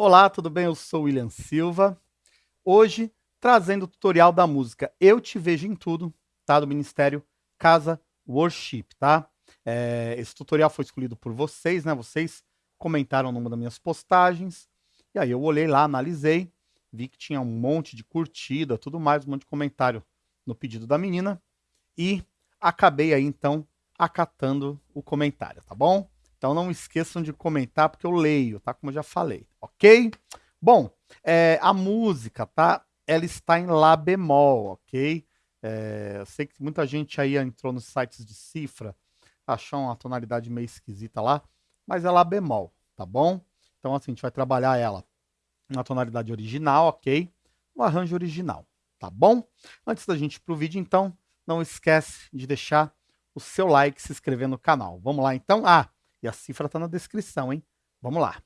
Olá, tudo bem? Eu sou William Silva. Hoje, trazendo o tutorial da música Eu Te Vejo em Tudo, tá? Do Ministério Casa Worship, tá? É, esse tutorial foi escolhido por vocês, né? Vocês comentaram numa das minhas postagens. E aí eu olhei lá, analisei, vi que tinha um monte de curtida, tudo mais, um monte de comentário no pedido da menina. E acabei aí, então, acatando o comentário, tá bom? Então não esqueçam de comentar, porque eu leio, tá? Como eu já falei, ok? Bom, é, a música, tá? Ela está em Lá bemol, ok? É, eu sei que muita gente aí entrou nos sites de cifra, achou uma tonalidade meio esquisita lá, mas é Lá bemol, tá bom? Então assim, a gente vai trabalhar ela na tonalidade original, ok? No arranjo original, tá bom? Antes da gente ir pro vídeo, então, não esquece de deixar o seu like, se inscrever no canal. Vamos lá então? Ah, e a cifra está na descrição, hein? Vamos lá.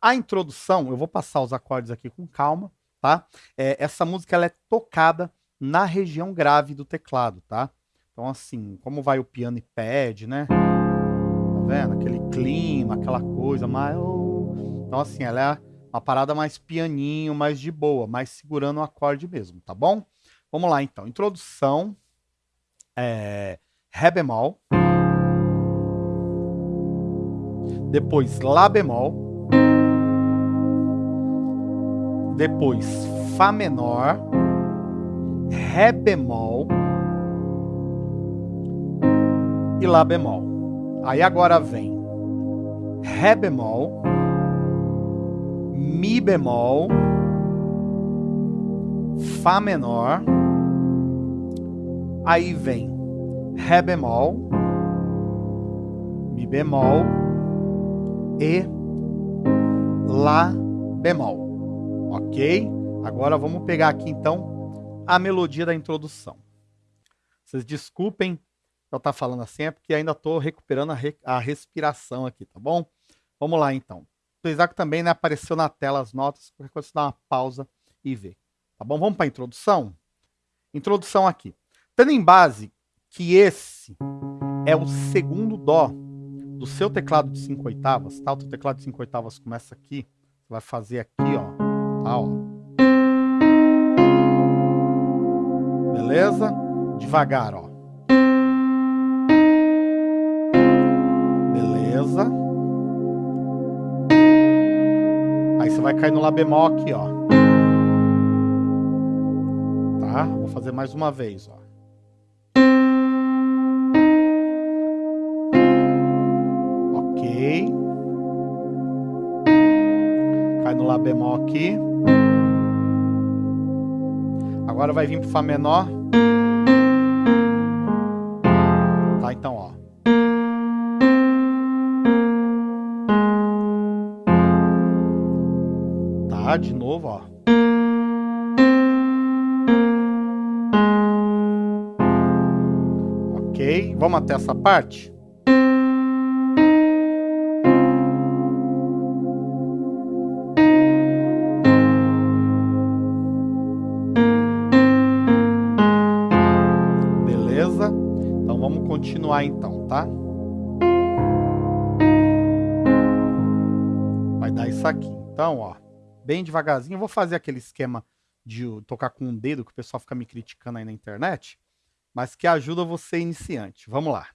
A introdução, eu vou passar os acordes aqui com calma, tá? É, essa música ela é tocada na região grave do teclado, tá? Então, assim, como vai o piano e pad, né? Tá vendo? Aquele clima, aquela coisa mais... Então, assim, ela é uma parada mais pianinho, mais de boa, mais segurando o acorde mesmo, tá bom? Vamos lá, então. Introdução, é, Ré bemol depois Lá bemol, depois Fá menor, Ré bemol. E Lá bemol. Aí agora vem Ré bemol, Mi bemol, Fá menor, aí vem Ré bemol, Mi bemol, e Lá bemol, ok? Agora vamos pegar aqui então a melodia da introdução. Vocês desculpem eu estar tá falando assim, é porque ainda estou recuperando a, re a, respiração aqui, tá bom? Vamos lá então. O Isaac também né, apareceu na tela as notas, qualquer coisa você dá uma pausa e vê. Tá bom? Vamos para a introdução? Introdução aqui. Tendo em base que esse é o segundo Dó do seu teclado de 5 oitavas, tá? O teu teclado de 5 oitavas começa aqui, você vai fazer aqui, ó, tá, ó. Beleza? Devagar, ó. Beleza? Aí você vai cair no Lá bemol aqui, ó. Tá? Vou fazer mais uma vez, ó. Bemol aqui. Agora vai vir pro Fá menor. Tá, então, ó. Tá, de novo, ó. Ok, vamos até essa parte? Então, tá? Vai dar isso aqui. Então, ó, bem devagarzinho. Eu vou fazer aquele esquema de tocar com um dedo, que o pessoal fica me criticando aí na internet, mas que ajuda você iniciante. Vamos lá.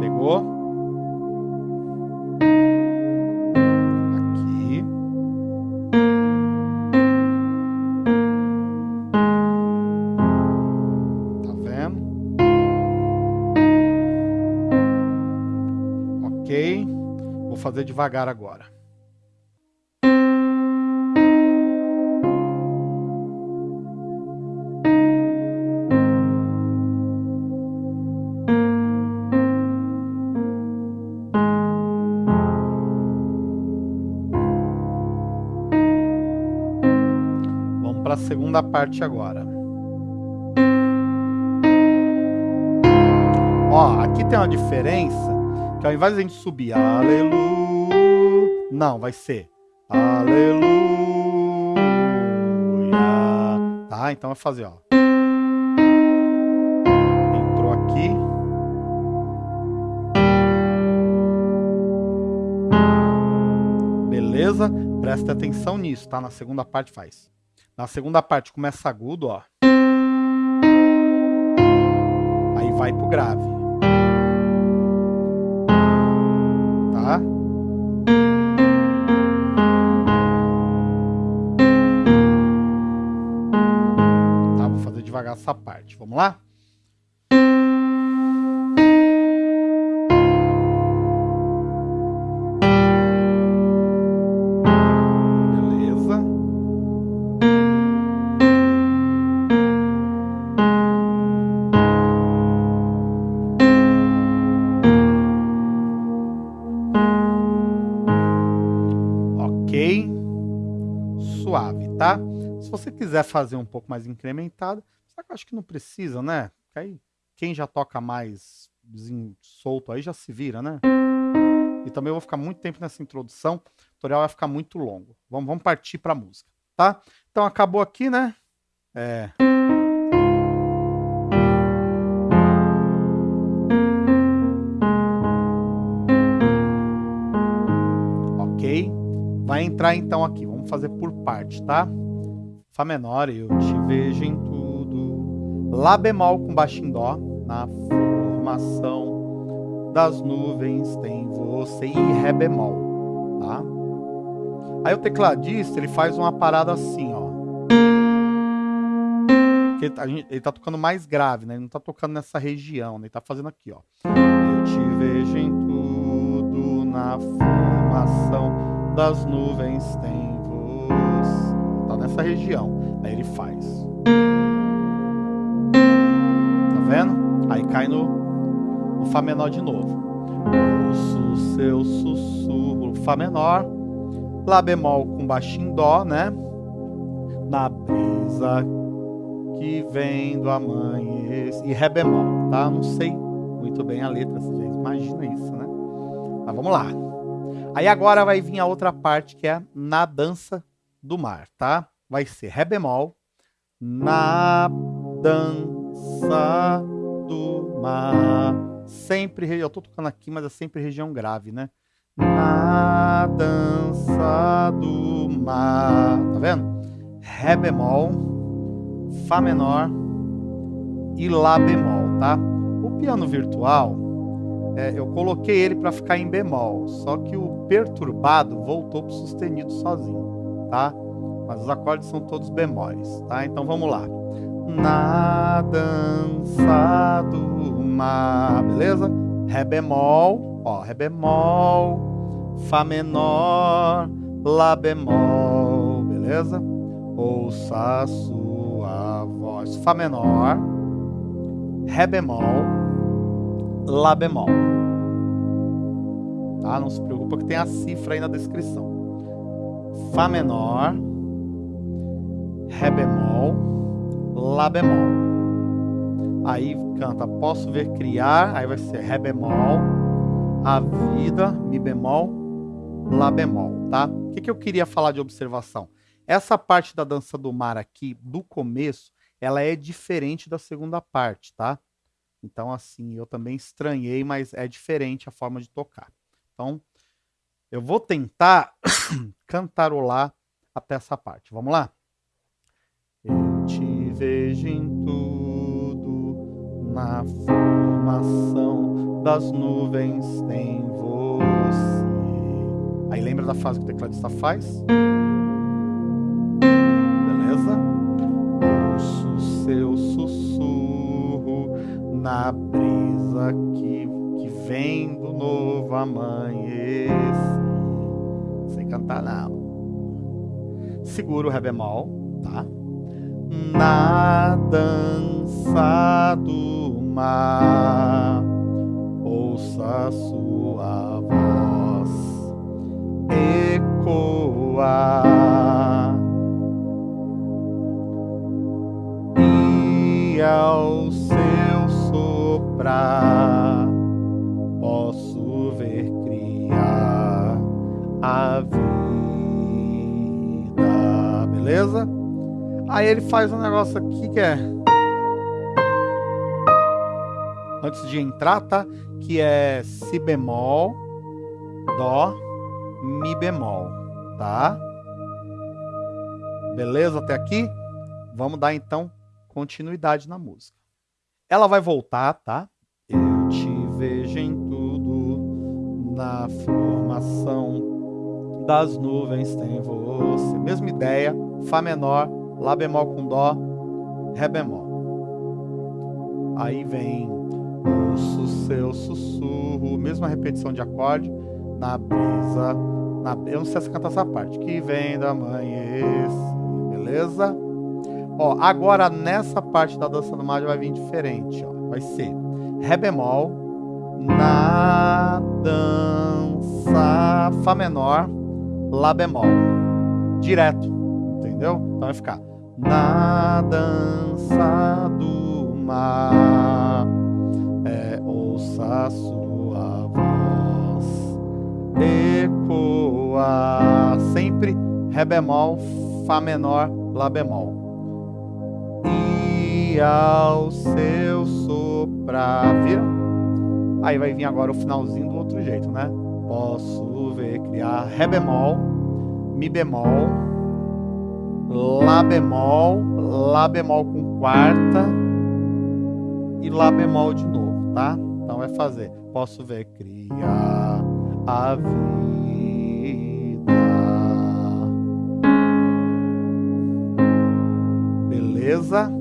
Pegou? Devagar agora. Vamos para a segunda parte agora. Ó, aqui tem uma diferença que ao invés de a gente subir, aleluia, não, vai ser aleluia, tá? Então vai fazer, ó. Entrou aqui. Beleza? Presta atenção nisso, tá? Na segunda parte faz. Na segunda parte começa agudo, ó. Aí vai pro grave. Tá? Devagar essa parte. Vamos lá? suave, tá? Se você quiser fazer um pouco mais incrementado, acho que não precisa, né? Aí quem já toca mais solto aí já se vira, né? E também eu vou ficar muito tempo nessa introdução, o tutorial vai ficar muito longo. Vamos, vamos partir para a música, tá? Então acabou aqui, né? É... Ok? Vai entrar então aqui, vamos fazer por parte, tá? Fá menor, eu te vejo em. Lá bemol com baixo em dó, na formação das nuvens tem você e ré bemol, tá? Aí o tecladista, ele faz uma parada assim, ó. Ele ele tá tocando mais grave, né? Ele não tá tocando nessa região, né? Ele tá fazendo aqui, ó. Eu te vejo em tudo, na formação das nuvens tem tá nessa região. Aí ele faz. Vendo? Aí cai no, no Fá menor de novo. Ouço seu sussurro, Fá menor. Lá bemol com baixo em Dó, né? Na brisa que vem do amanhecer. E Ré bemol, tá? Não sei muito bem a letra, você imagina isso, né? Mas vamos lá. Aí agora vai vir a outra parte que é na dança do mar, tá? Vai ser Ré bemol, na dança do mar. Sempre, eu tô tocando aqui, mas é sempre região grave, né? Na dança do mar. Tá vendo? Ré bemol, Fá menor e Lá bemol, tá? O piano virtual, é, eu coloquei ele para ficar em bemol, só que o perturbado voltou pro sustenido sozinho tá? Mas os acordes são todos bemóis, tá? Então vamos lá. Na dança do mar, beleza? Ré bemol, ó, Ré bemol, Fá menor, Lá bemol, beleza? Ouça a sua voz. Fá menor, Ré bemol, Lá bemol. Tá? Não se preocupa que tem a cifra aí na descrição. Fá menor, Ré bemol, Lá bemol. Aí canta Posso ver criar, aí vai ser Ré bemol, A vida, Mi bemol, Lá bemol, tá? O que, que eu queria falar de observação? Essa parte da dança do mar aqui, do começo, ela é diferente da segunda parte, tá? Então, assim, eu também estranhei, mas é diferente a forma de tocar. Então, eu vou tentar cantarolar até essa parte. Vamos lá? Vejo em tudo, na formação das nuvens tem você. Aí lembra da frase que o tecladista faz? Beleza? Ouço seu sussurro na brisa que, que vem do novo amanhecer cantar, não. Segura o Ré bemol, tá? Na dança do mar, ouça sua voz ecoar. E ao seu soprar, posso ver criar a vida beleza? Aí ele faz um negócio aqui que é... Antes de entrar, tá? Que é Si bemol, Dó, Mi bemol, tá? Beleza até aqui? Vamos dar então continuidade na música. Ela vai voltar, tá? Eu te vejo em tudo, na formação das nuvens tem você. Mesma ideia, Fá menor, Lá bemol com Dó, Ré bemol. Aí vem ouço seu sussurro, mesma repetição de acorde, na brisa, na, eu não sei se cantar essa parte, que vem da amanhecer, beleza? Ó, agora nessa parte da dança do mágico vai vir diferente, ó. Vai ser Ré bemol na dança Fá menor, Lá bemol. Direto, entendeu? Então vai ficar na dança do mar. É, ouça sua voz ecoar. Sempre Ré bemol, Fá menor, Lá bemol ao seu soprar. Viram? Aí vai vir agora o finalzinho do outro jeito, né? Posso ver criar Ré bemol, Mi bemol, Lá bemol, Lá bemol com quarta e Lá bemol de novo, tá? Então vai fazer. Posso ver criar a vida. Beleza?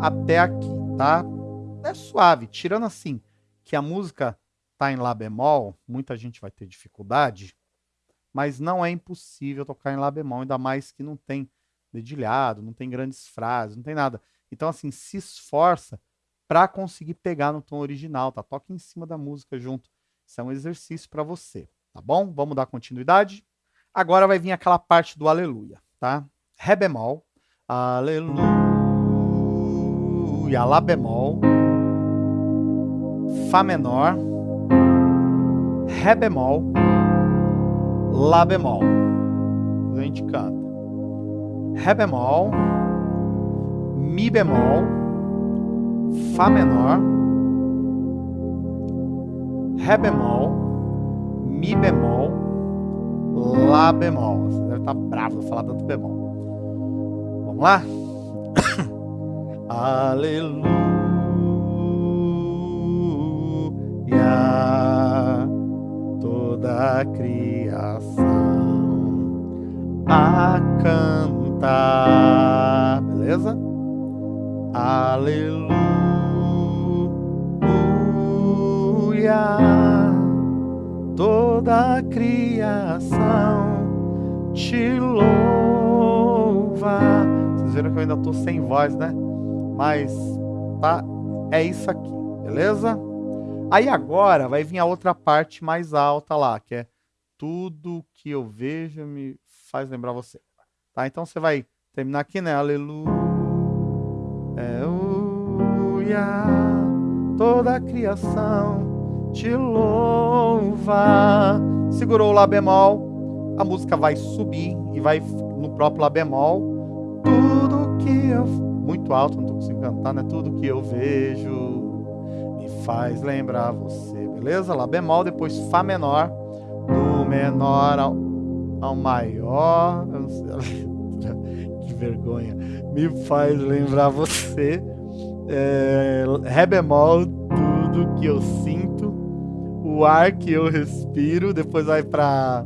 até aqui, tá? É suave, tirando assim que a música tá em lá bemol, muita gente vai ter dificuldade, mas não é impossível tocar em lá bemol, ainda mais que não tem dedilhado, não tem grandes frases, não tem nada. Então assim, se esforça para conseguir pegar no tom original, tá? Toque em cima da música junto. Isso é um exercício para você, tá bom? Vamos dar continuidade? Agora vai vir aquela parte do aleluia, tá? Ré bemol, aleluia Lá bemol, Fá menor, Ré bemol, Lá bemol. A gente canta. Ré bemol, Mi bemol, Fá menor, Ré bemol, Mi bemol, Lá bemol. Você deve estar bravo de falar tanto bemol. Vamos lá? Aleluia, toda criação a cantar, beleza? Aleluia, toda a criação te louva. Vocês viram que eu ainda tô sem voz, né? Mas tá, é isso aqui, beleza? Aí agora vai vir a outra parte mais alta lá, que é tudo que eu vejo me faz lembrar você. Tá? Então você vai terminar aqui, né? Aleluia. Toda a criação te louva. Segurou o Lá bemol, a música vai subir e vai no próprio Lá bemol. Tudo que eu muito alto, não estou conseguindo cantar, né? Tudo que eu vejo faz lembrar você, beleza? Lá bemol, depois Fá menor, do menor ao, ao maior, que vergonha, me faz lembrar você, é, Ré bemol, tudo que eu sinto, o ar que eu respiro, depois vai para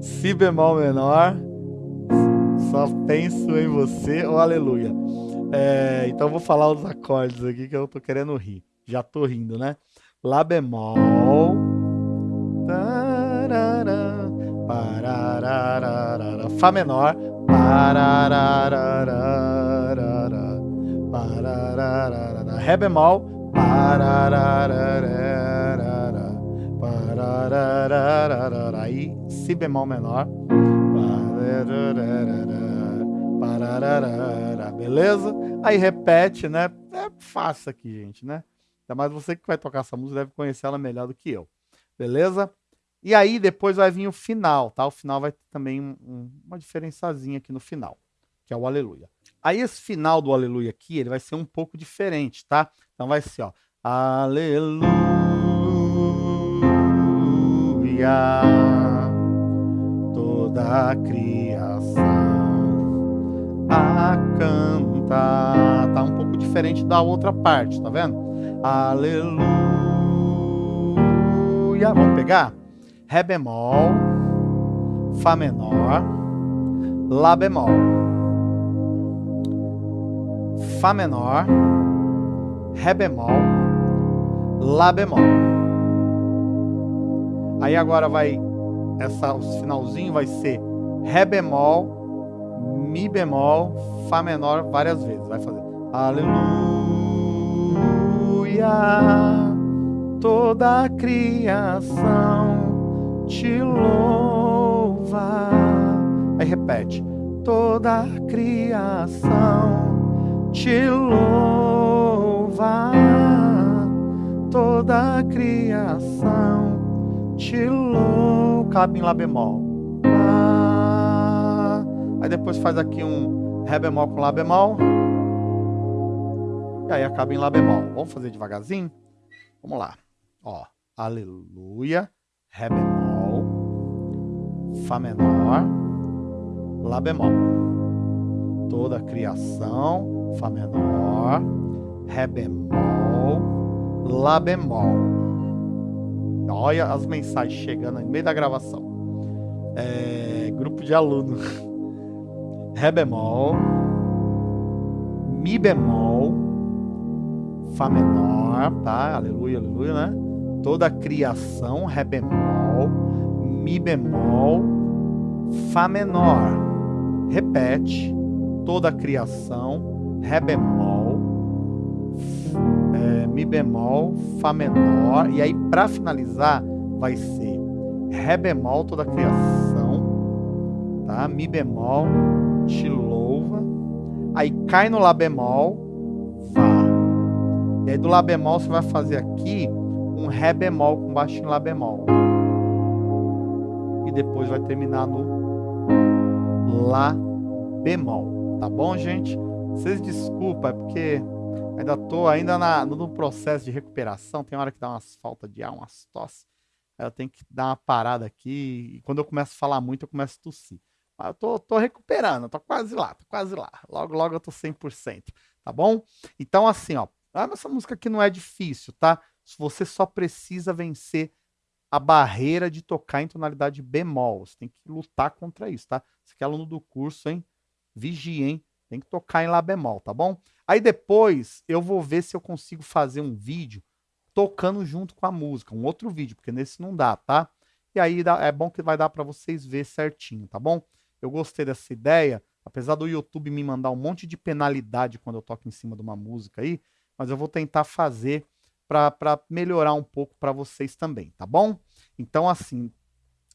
Si bemol menor, só penso em você, oh aleluia. É, então vou falar os acordes aqui que eu tô querendo rir. Já tô rindo, né? Lá bemol. Parararara, Fá menor. Parararara, parararara, Ré bemol. Aí Si bemol menor. Beleza? Aí repete, né? É fácil aqui, gente, né? Ainda mais você que vai tocar essa música deve conhecer ela melhor do que eu. Beleza? E aí depois vai vir o final, tá? O final vai ter também um, um, uma diferençazinha aqui no final, que é o aleluia. Aí esse final do aleluia aqui, ele vai ser um pouco diferente, tá? Então vai ser, ó, aleluia toda a criação a cantar. Tá um pouco diferente da outra parte, tá vendo? Aleluia. Vamos pegar? Ré bemol, Fá menor, Lá bemol, Fá menor, Ré bemol, Lá bemol. Aí agora vai, essa, o finalzinho vai ser Ré bemol, Mi bemol, Fá menor várias vezes. Vai fazer Aleluia, toda a criação te louva. Aí repete, toda a criação te louva toda a criação te louva. Cabe em Lá bemol. Lá. Aí depois faz aqui um Ré bemol com Lá bemol. E aí acaba em Lá bemol. Vamos fazer devagarzinho? Vamos lá. Ó, aleluia, Ré bemol, Fá menor, Lá bemol. Toda a criação, Fá menor, Ré bemol, Lá bemol. Olha as mensagens chegando no meio da gravação. É, grupo de aluno. Ré bemol. Mi bemol. Fá menor, tá? Aleluia, aleluia, né? Toda a criação, Ré bemol. Mi bemol. Fá menor. Repete. Toda a criação, Ré bemol é, Mi bemol, Fá menor, e aí para finalizar vai ser Ré bemol toda a criação, tá? Mi bemol, te louva, aí cai no Lá bemol. E aí do Lá bemol você vai fazer aqui um Ré bemol com baixo em Lá bemol. E depois vai terminar no Lá bemol, tá bom, gente? Vocês desculpa, é porque Ainda tô ainda na, no processo de recuperação. Tem hora que dá umas falta de ar, umas tosse. Eu tenho que dar uma parada aqui. E quando eu começo a falar muito, eu começo a tossir. Mas eu tô, tô recuperando, tô quase lá, tô quase lá. Logo, logo eu tô 100%, tá bom? Então, assim, ó. Essa música aqui não é difícil, tá? Você só precisa vencer a barreira de tocar em tonalidade bemol. Você tem que lutar contra isso, tá? Você que é aluno do curso, hein? Vigia, hein? Tem que tocar em Lá bemol, tá bom? Aí depois eu vou ver se eu consigo fazer um vídeo tocando junto com a música, um outro vídeo, porque nesse não dá, tá? E aí é bom que vai dar para vocês ver certinho, tá bom? Eu gostei dessa ideia, apesar do YouTube me mandar um monte de penalidade quando eu toco em cima de uma música aí, mas eu vou tentar fazer para melhorar um pouco para vocês também, tá bom? Então, assim,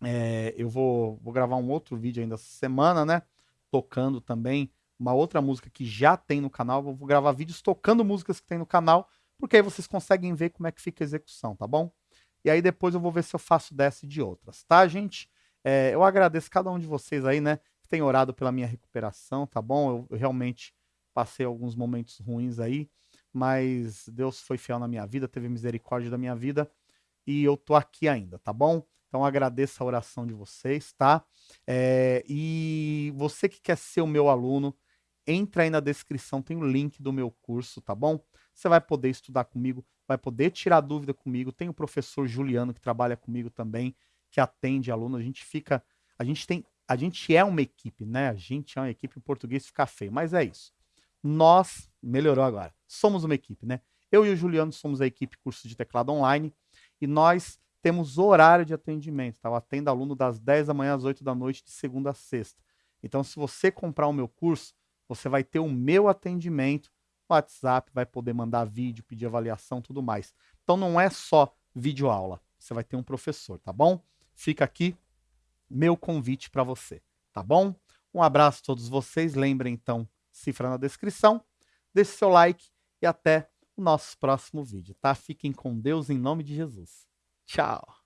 é, eu vou, vou gravar um outro vídeo ainda essa semana, né? Tocando também uma outra música que já tem no canal. Vou gravar vídeos tocando músicas que tem no canal, porque aí vocês conseguem ver como é que fica a execução, tá bom? E aí depois eu vou ver se eu faço dessa e de outras, tá, gente? É, eu agradeço cada um de vocês aí, né, que tem orado pela minha recuperação, tá bom? Eu, eu realmente passei alguns momentos ruins aí, mas Deus foi fiel na minha vida, teve misericórdia da minha vida e eu tô aqui ainda, tá bom? Então agradeço a oração de vocês, tá? É, e você que quer ser o meu aluno, entra aí na descrição, tem o link do meu curso, tá bom? Você vai poder estudar comigo, vai poder tirar dúvida comigo. Tem o professor Juliano que trabalha comigo também, que atende aluno. A gente fica, a gente tem, a gente é uma equipe, né? A gente é uma equipe em português fica feio, mas é isso. Nós, melhorou agora, somos uma equipe, né? Eu e o Juliano somos a equipe curso de teclado online e nós temos horário de atendimento, tá? Eu atendo aluno das 10 da manhã às 8 da noite, de segunda a sexta. Então, se você comprar o meu curso, você vai ter o meu atendimento, WhatsApp, vai poder mandar vídeo, pedir avaliação, tudo mais. Então não é só vídeo aula, você vai ter um professor, tá bom? Fica aqui meu convite para você, tá bom? Um abraço a todos vocês, lembrem então, cifra na descrição, deixe seu like e até o nosso próximo vídeo, tá? Fiquem com Deus em nome de Jesus. Tchau!